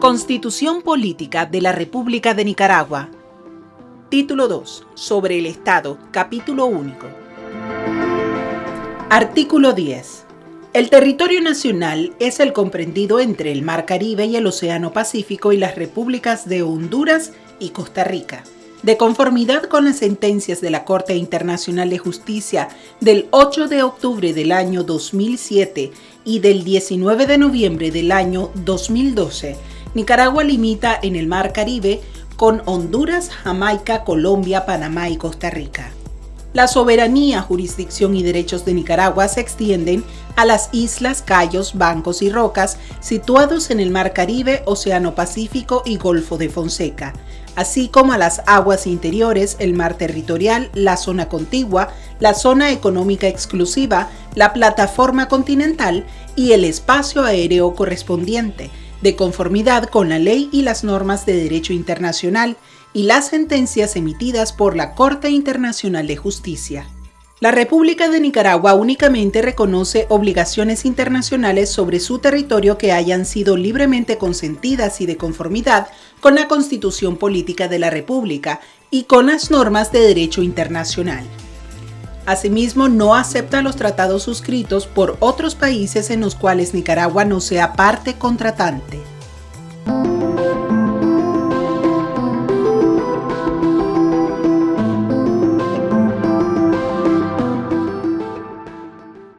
Constitución Política de la República de Nicaragua Título 2. Sobre el Estado. Capítulo único. Artículo 10. El territorio nacional es el comprendido entre el Mar Caribe y el Océano Pacífico y las repúblicas de Honduras y Costa Rica. De conformidad con las sentencias de la Corte Internacional de Justicia del 8 de octubre del año 2007 y del 19 de noviembre del año 2012, Nicaragua limita en el Mar Caribe con Honduras, Jamaica, Colombia, Panamá y Costa Rica. La soberanía, jurisdicción y derechos de Nicaragua se extienden a las islas, cayos, bancos y rocas situados en el Mar Caribe, Océano Pacífico y Golfo de Fonseca, así como a las aguas interiores, el mar territorial, la zona contigua, la zona económica exclusiva, la plataforma continental y el espacio aéreo correspondiente, de conformidad con la ley y las normas de derecho internacional y las sentencias emitidas por la Corte Internacional de Justicia. La República de Nicaragua únicamente reconoce obligaciones internacionales sobre su territorio que hayan sido libremente consentidas y de conformidad con la Constitución Política de la República y con las normas de derecho internacional. Asimismo, no acepta los tratados suscritos por otros países en los cuales Nicaragua no sea parte contratante.